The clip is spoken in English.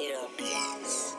It'll be us.